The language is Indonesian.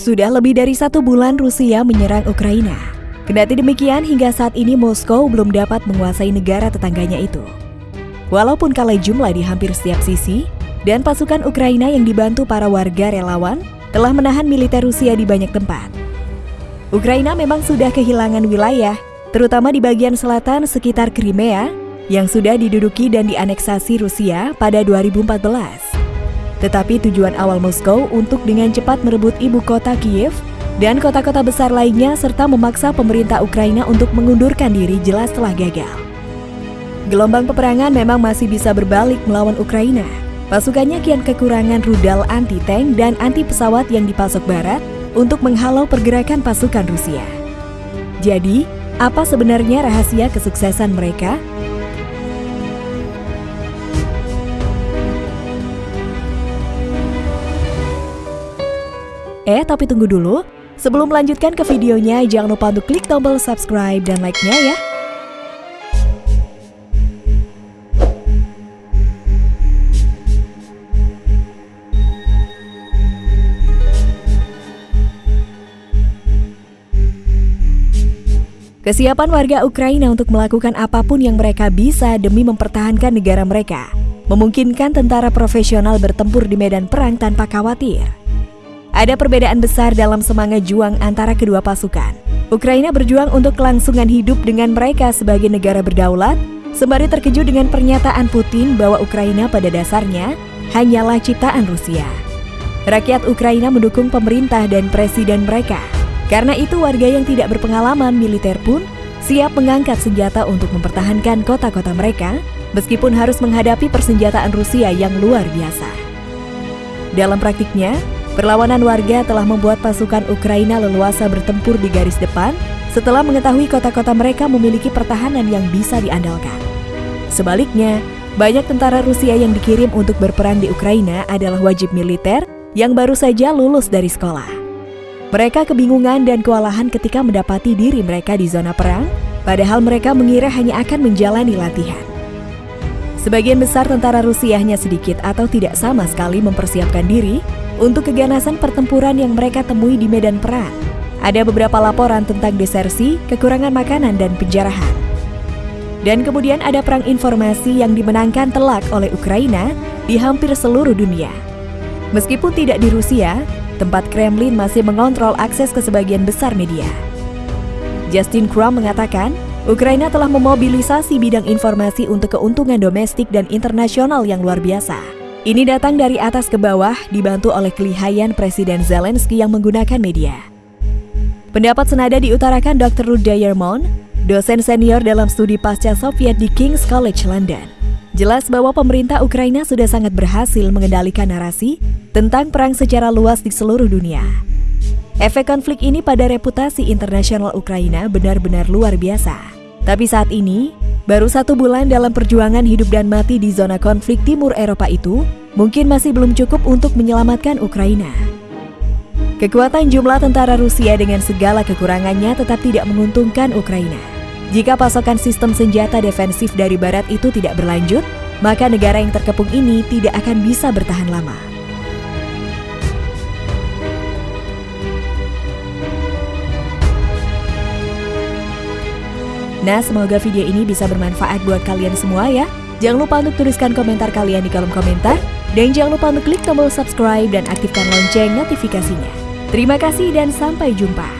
Sudah lebih dari satu bulan Rusia menyerang Ukraina. Kendati demikian, hingga saat ini Moskow belum dapat menguasai negara tetangganya itu. Walaupun kalah jumlah di hampir setiap sisi, dan pasukan Ukraina yang dibantu para warga relawan telah menahan militer Rusia di banyak tempat. Ukraina memang sudah kehilangan wilayah, terutama di bagian selatan sekitar Crimea, yang sudah diduduki dan dianeksasi Rusia pada 2014. Tetapi tujuan awal Moskow untuk dengan cepat merebut ibu kota Kiev dan kota-kota besar lainnya serta memaksa pemerintah Ukraina untuk mengundurkan diri jelas telah gagal. Gelombang peperangan memang masih bisa berbalik melawan Ukraina. Pasukannya kian kekurangan rudal anti-tank dan anti pesawat yang dipasok barat untuk menghalau pergerakan pasukan Rusia. Jadi, apa sebenarnya rahasia kesuksesan mereka? Eh, tapi tunggu dulu. Sebelum melanjutkan ke videonya, jangan lupa untuk klik tombol subscribe dan like-nya ya. Kesiapan warga Ukraina untuk melakukan apa pun yang mereka bisa demi mempertahankan negara mereka, memungkinkan tentara profesional bertempur di medan perang tanpa khawatir. Ada perbedaan besar dalam semangat juang antara kedua pasukan. Ukraina berjuang untuk kelangsungan hidup dengan mereka sebagai negara berdaulat, sembari terkejut dengan pernyataan Putin bahwa Ukraina pada dasarnya hanyalah ciptaan Rusia. Rakyat Ukraina mendukung pemerintah dan presiden mereka. Karena itu warga yang tidak berpengalaman militer pun siap mengangkat senjata untuk mempertahankan kota-kota mereka meskipun harus menghadapi persenjataan Rusia yang luar biasa. Dalam praktiknya, Perlawanan warga telah membuat pasukan Ukraina leluasa bertempur di garis depan setelah mengetahui kota-kota mereka memiliki pertahanan yang bisa diandalkan. Sebaliknya, banyak tentara Rusia yang dikirim untuk berperang di Ukraina adalah wajib militer yang baru saja lulus dari sekolah. Mereka kebingungan dan kewalahan ketika mendapati diri mereka di zona perang, padahal mereka mengira hanya akan menjalani latihan. Sebagian besar tentara Rusia hanya sedikit atau tidak sama sekali mempersiapkan diri untuk keganasan pertempuran yang mereka temui di medan perang. Ada beberapa laporan tentang desersi, kekurangan makanan, dan penjarahan. Dan kemudian ada perang informasi yang dimenangkan telak oleh Ukraina di hampir seluruh dunia. Meskipun tidak di Rusia, tempat Kremlin masih mengontrol akses ke sebagian besar media. Justin Krum mengatakan, Ukraina telah memobilisasi bidang informasi untuk keuntungan domestik dan internasional yang luar biasa. Ini datang dari atas ke bawah dibantu oleh kelihayan Presiden Zelensky yang menggunakan media. Pendapat senada diutarakan Dr. Ruda Yermon, dosen senior dalam studi pasca Soviet di King's College London. Jelas bahwa pemerintah Ukraina sudah sangat berhasil mengendalikan narasi tentang perang secara luas di seluruh dunia. Efek konflik ini pada reputasi internasional Ukraina benar-benar luar biasa. Tapi saat ini, Baru satu bulan dalam perjuangan hidup dan mati di zona konflik timur Eropa itu, mungkin masih belum cukup untuk menyelamatkan Ukraina. Kekuatan jumlah tentara Rusia dengan segala kekurangannya tetap tidak menguntungkan Ukraina. Jika pasokan sistem senjata defensif dari Barat itu tidak berlanjut, maka negara yang terkepung ini tidak akan bisa bertahan lama. Nah, semoga video ini bisa bermanfaat buat kalian semua ya. Jangan lupa untuk tuliskan komentar kalian di kolom komentar. Dan jangan lupa untuk klik tombol subscribe dan aktifkan lonceng notifikasinya. Terima kasih dan sampai jumpa.